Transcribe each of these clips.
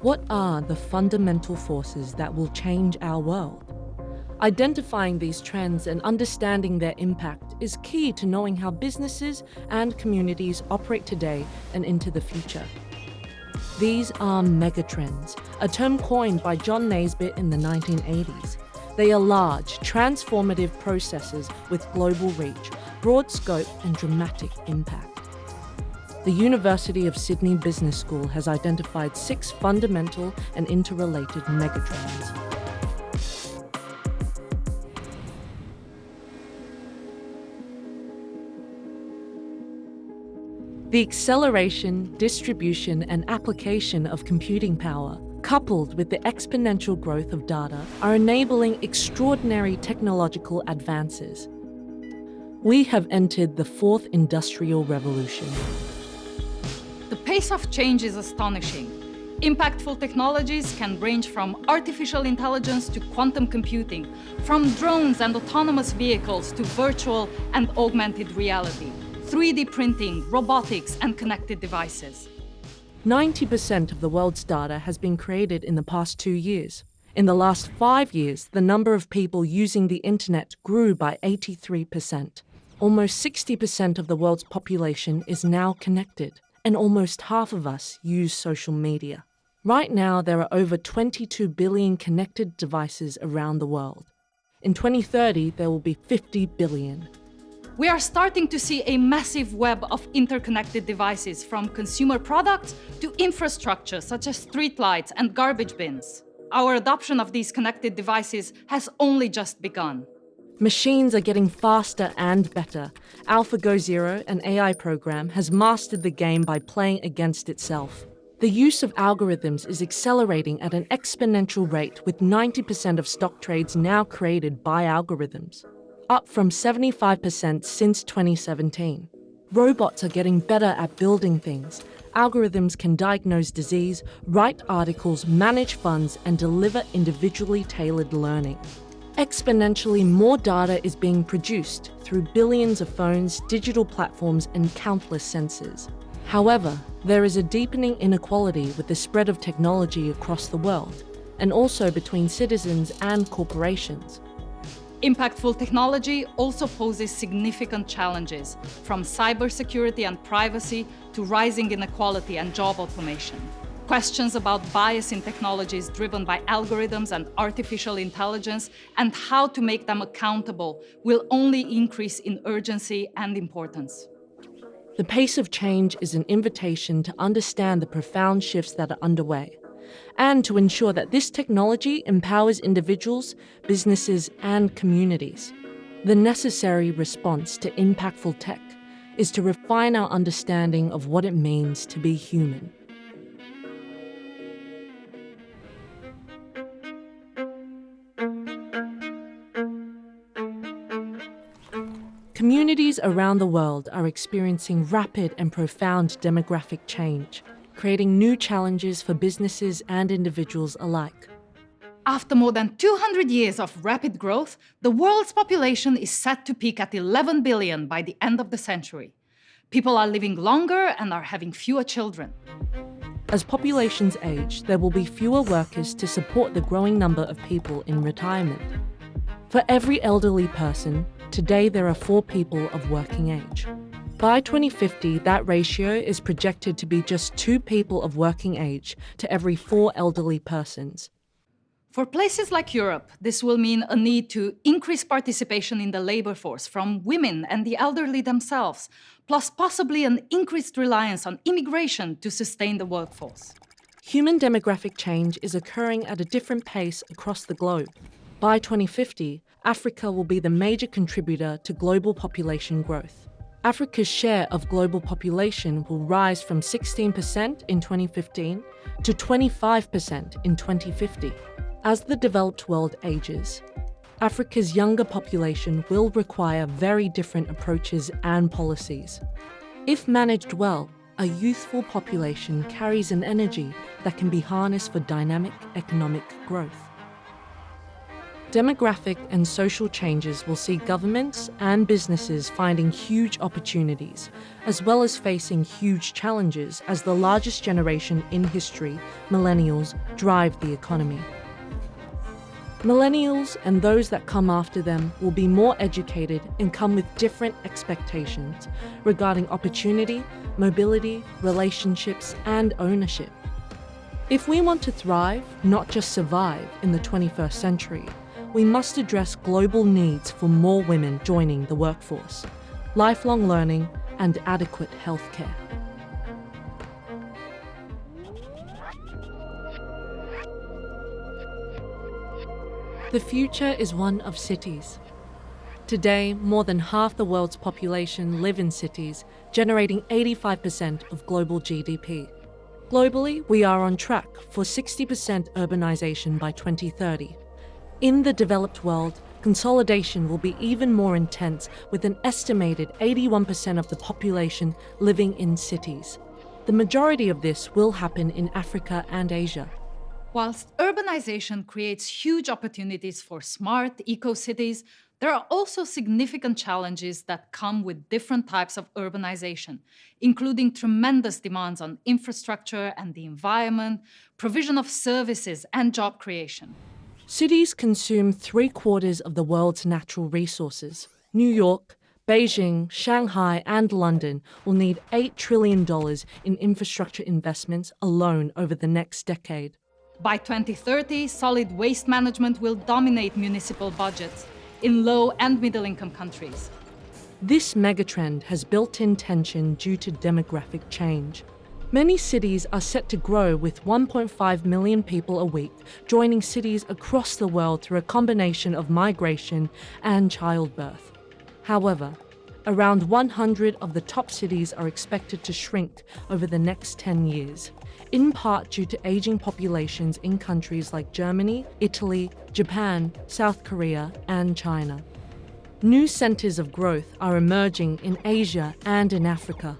What are the fundamental forces that will change our world? Identifying these trends and understanding their impact is key to knowing how businesses and communities operate today and into the future. These are megatrends, a term coined by John Naisbitt in the 1980s. They are large, transformative processes with global reach, broad scope and dramatic impact. The University of Sydney Business School has identified six fundamental and interrelated megatrends. The acceleration, distribution and application of computing power, coupled with the exponential growth of data, are enabling extraordinary technological advances. We have entered the fourth industrial revolution. The pace of change is astonishing. Impactful technologies can range from artificial intelligence to quantum computing, from drones and autonomous vehicles to virtual and augmented reality. 3D printing, robotics, and connected devices. 90% of the world's data has been created in the past two years. In the last five years, the number of people using the internet grew by 83%. Almost 60% of the world's population is now connected, and almost half of us use social media. Right now, there are over 22 billion connected devices around the world. In 2030, there will be 50 billion we are starting to see a massive web of interconnected devices from consumer products to infrastructure such as streetlights and garbage bins. Our adoption of these connected devices has only just begun. Machines are getting faster and better. AlphaGo Zero, an AI program, has mastered the game by playing against itself. The use of algorithms is accelerating at an exponential rate with 90% of stock trades now created by algorithms up from 75% since 2017. Robots are getting better at building things. Algorithms can diagnose disease, write articles, manage funds, and deliver individually tailored learning. Exponentially more data is being produced through billions of phones, digital platforms, and countless sensors. However, there is a deepening inequality with the spread of technology across the world, and also between citizens and corporations. Impactful technology also poses significant challenges, from cybersecurity and privacy to rising inequality and job automation. Questions about bias in technologies driven by algorithms and artificial intelligence and how to make them accountable will only increase in urgency and importance. The pace of change is an invitation to understand the profound shifts that are underway and to ensure that this technology empowers individuals, businesses, and communities. The necessary response to impactful tech is to refine our understanding of what it means to be human. Communities around the world are experiencing rapid and profound demographic change creating new challenges for businesses and individuals alike. After more than 200 years of rapid growth, the world's population is set to peak at 11 billion by the end of the century. People are living longer and are having fewer children. As populations age, there will be fewer workers to support the growing number of people in retirement. For every elderly person, today there are four people of working age. By 2050, that ratio is projected to be just two people of working age to every four elderly persons. For places like Europe, this will mean a need to increase participation in the labor force from women and the elderly themselves, plus possibly an increased reliance on immigration to sustain the workforce. Human demographic change is occurring at a different pace across the globe. By 2050, Africa will be the major contributor to global population growth. Africa's share of global population will rise from 16% in 2015 to 25% in 2050. As the developed world ages, Africa's younger population will require very different approaches and policies. If managed well, a youthful population carries an energy that can be harnessed for dynamic economic growth. Demographic and social changes will see governments and businesses finding huge opportunities, as well as facing huge challenges as the largest generation in history, millennials, drive the economy. Millennials and those that come after them will be more educated and come with different expectations regarding opportunity, mobility, relationships, and ownership. If we want to thrive, not just survive, in the 21st century, we must address global needs for more women joining the workforce, lifelong learning, and adequate healthcare. The future is one of cities. Today, more than half the world's population live in cities, generating 85% of global GDP. Globally, we are on track for 60% urbanization by 2030. In the developed world, consolidation will be even more intense with an estimated 81% of the population living in cities. The majority of this will happen in Africa and Asia. Whilst urbanization creates huge opportunities for smart eco-cities, there are also significant challenges that come with different types of urbanization, including tremendous demands on infrastructure and the environment, provision of services and job creation. Cities consume three quarters of the world's natural resources. New York, Beijing, Shanghai, and London will need $8 trillion in infrastructure investments alone over the next decade. By 2030, solid waste management will dominate municipal budgets in low and middle income countries. This megatrend has built-in tension due to demographic change. Many cities are set to grow with 1.5 million people a week, joining cities across the world through a combination of migration and childbirth. However, around 100 of the top cities are expected to shrink over the next 10 years, in part due to aging populations in countries like Germany, Italy, Japan, South Korea, and China. New centres of growth are emerging in Asia and in Africa.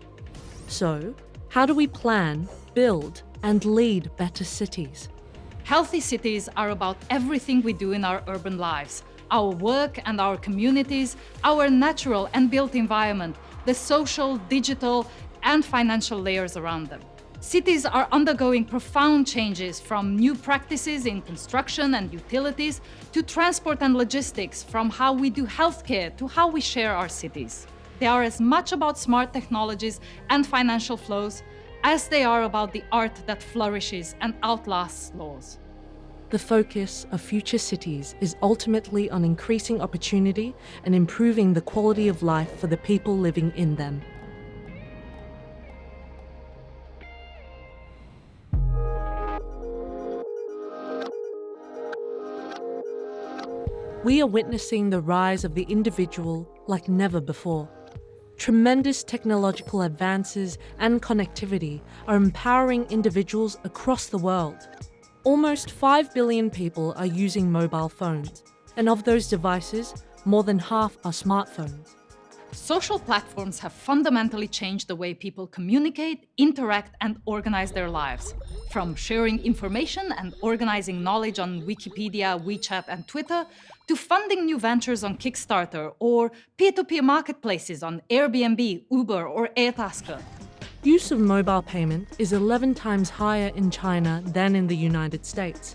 So, how do we plan, build, and lead better cities? Healthy cities are about everything we do in our urban lives, our work and our communities, our natural and built environment, the social, digital, and financial layers around them. Cities are undergoing profound changes from new practices in construction and utilities to transport and logistics, from how we do healthcare to how we share our cities. They are as much about smart technologies and financial flows as they are about the art that flourishes and outlasts laws. The focus of future cities is ultimately on increasing opportunity and improving the quality of life for the people living in them. We are witnessing the rise of the individual like never before. Tremendous technological advances and connectivity are empowering individuals across the world. Almost 5 billion people are using mobile phones, and of those devices, more than half are smartphones. Social platforms have fundamentally changed the way people communicate, interact and organize their lives. From sharing information and organizing knowledge on Wikipedia, WeChat and Twitter, to funding new ventures on Kickstarter or peer-to-peer -peer marketplaces on Airbnb, Uber or Airtasker. Use of mobile payment is 11 times higher in China than in the United States.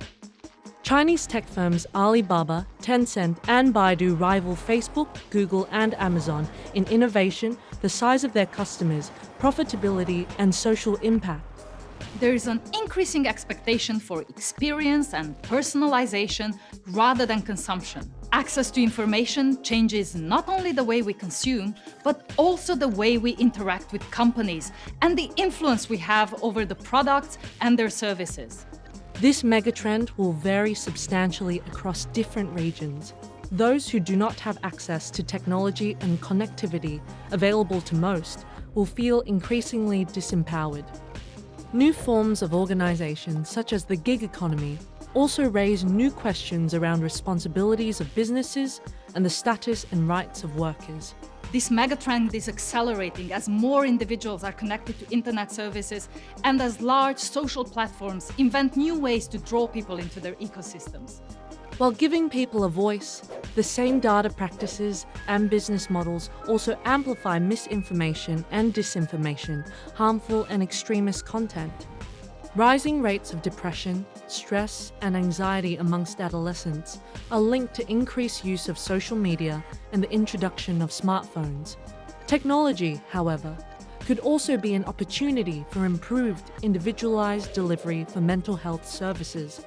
Chinese tech firms Alibaba, Tencent and Baidu rival Facebook, Google and Amazon in innovation, the size of their customers, profitability and social impact there is an increasing expectation for experience and personalization rather than consumption. Access to information changes not only the way we consume, but also the way we interact with companies and the influence we have over the products and their services. This megatrend will vary substantially across different regions. Those who do not have access to technology and connectivity available to most will feel increasingly disempowered. New forms of organisation, such as the gig economy, also raise new questions around responsibilities of businesses and the status and rights of workers. This megatrend is accelerating as more individuals are connected to internet services and as large social platforms invent new ways to draw people into their ecosystems. While giving people a voice, the same data practices and business models also amplify misinformation and disinformation, harmful and extremist content. Rising rates of depression, stress, and anxiety amongst adolescents are linked to increased use of social media and the introduction of smartphones. Technology, however, could also be an opportunity for improved individualized delivery for mental health services.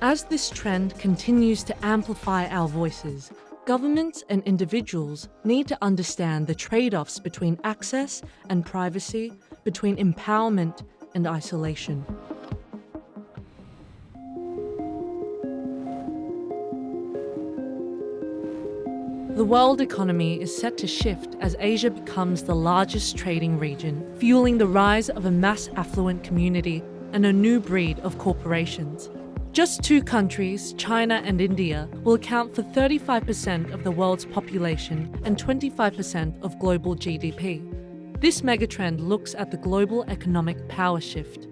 As this trend continues to amplify our voices, governments and individuals need to understand the trade-offs between access and privacy, between empowerment and isolation. The world economy is set to shift as Asia becomes the largest trading region, fueling the rise of a mass affluent community and a new breed of corporations. Just two countries, China and India, will account for 35% of the world's population and 25% of global GDP. This megatrend looks at the global economic power shift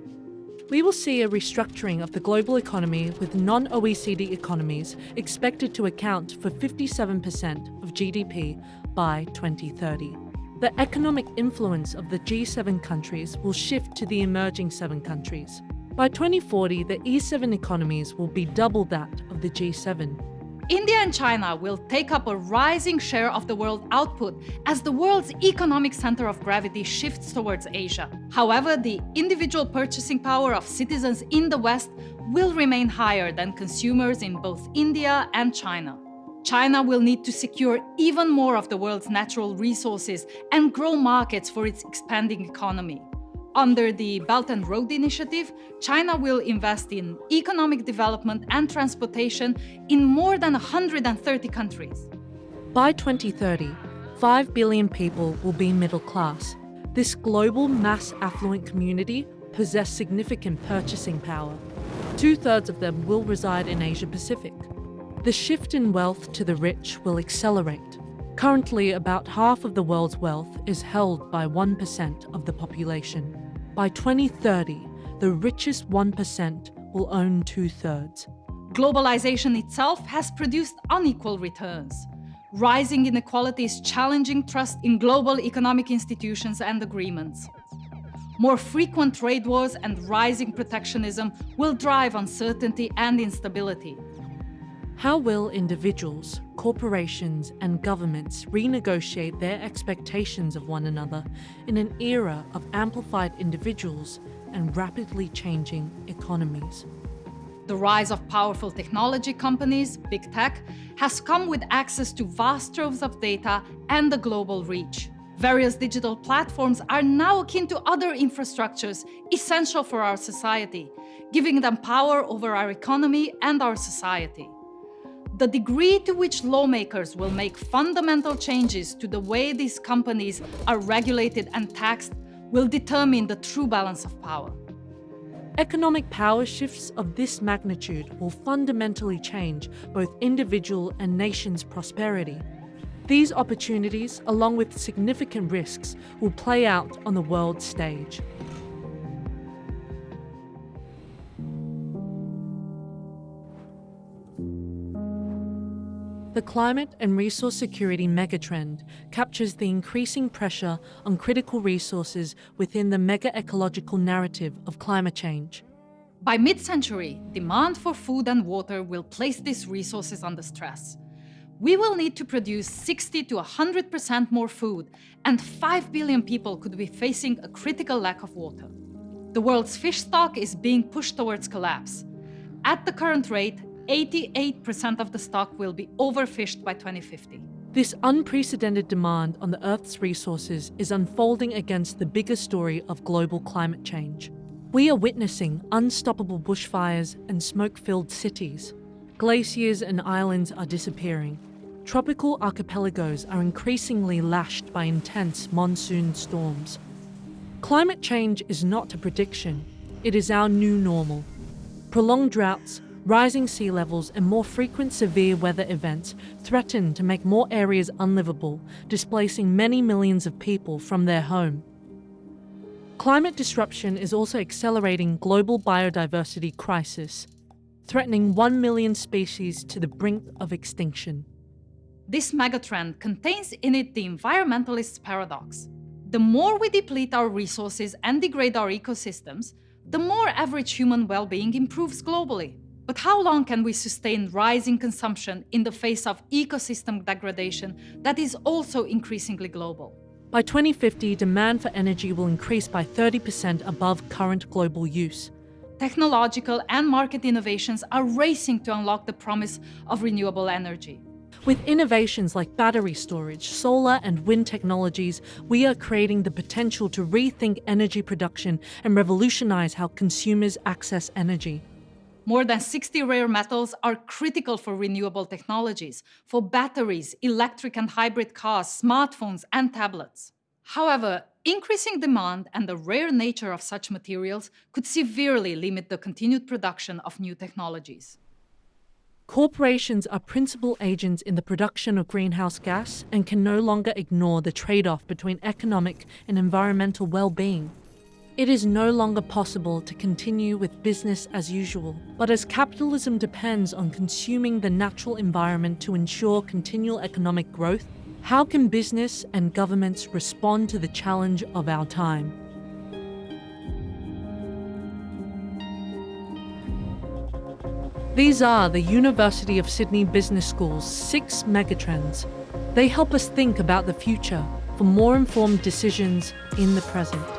we will see a restructuring of the global economy with non-OECD economies expected to account for 57% of GDP by 2030. The economic influence of the G7 countries will shift to the emerging seven countries. By 2040, the E7 economies will be double that of the G7. India and China will take up a rising share of the world output as the world's economic center of gravity shifts towards Asia. However, the individual purchasing power of citizens in the West will remain higher than consumers in both India and China. China will need to secure even more of the world's natural resources and grow markets for its expanding economy. Under the Belt and Road Initiative, China will invest in economic development and transportation in more than 130 countries. By 2030, 5 billion people will be middle class. This global mass affluent community possess significant purchasing power. Two-thirds of them will reside in Asia Pacific. The shift in wealth to the rich will accelerate. Currently, about half of the world's wealth is held by 1% of the population. By 2030, the richest 1% will own two-thirds. Globalization itself has produced unequal returns. Rising inequality is challenging trust in global economic institutions and agreements. More frequent trade wars and rising protectionism will drive uncertainty and instability. How will individuals, corporations and governments renegotiate their expectations of one another in an era of amplified individuals and rapidly changing economies? The rise of powerful technology companies, big tech, has come with access to vast troves of data and a global reach. Various digital platforms are now akin to other infrastructures essential for our society, giving them power over our economy and our society. The degree to which lawmakers will make fundamental changes to the way these companies are regulated and taxed will determine the true balance of power. Economic power shifts of this magnitude will fundamentally change both individual and nations' prosperity. These opportunities, along with significant risks, will play out on the world stage. The climate and resource security megatrend captures the increasing pressure on critical resources within the mega-ecological narrative of climate change. By mid-century, demand for food and water will place these resources under stress. We will need to produce 60 to 100% more food, and 5 billion people could be facing a critical lack of water. The world's fish stock is being pushed towards collapse. At the current rate, 88% of the stock will be overfished by 2050. This unprecedented demand on the Earth's resources is unfolding against the bigger story of global climate change. We are witnessing unstoppable bushfires and smoke-filled cities. Glaciers and islands are disappearing. Tropical archipelagos are increasingly lashed by intense monsoon storms. Climate change is not a prediction, it is our new normal. Prolonged droughts, rising sea levels and more frequent severe weather events threaten to make more areas unlivable, displacing many millions of people from their home. Climate disruption is also accelerating global biodiversity crisis. threatening 1 million species to the brink of extinction. This megatrend contains in it the environmentalist's paradox. The more we deplete our resources and degrade our ecosystems, the more average human well-being improves globally. But how long can we sustain rising consumption in the face of ecosystem degradation that is also increasingly global? By 2050, demand for energy will increase by 30% above current global use. Technological and market innovations are racing to unlock the promise of renewable energy. With innovations like battery storage, solar and wind technologies, we are creating the potential to rethink energy production and revolutionize how consumers access energy. More than 60 rare metals are critical for renewable technologies, for batteries, electric and hybrid cars, smartphones and tablets. However, increasing demand and the rare nature of such materials could severely limit the continued production of new technologies. Corporations are principal agents in the production of greenhouse gas and can no longer ignore the trade-off between economic and environmental well-being. It is no longer possible to continue with business as usual, but as capitalism depends on consuming the natural environment to ensure continual economic growth, how can business and governments respond to the challenge of our time? These are the University of Sydney Business School's six megatrends. They help us think about the future for more informed decisions in the present.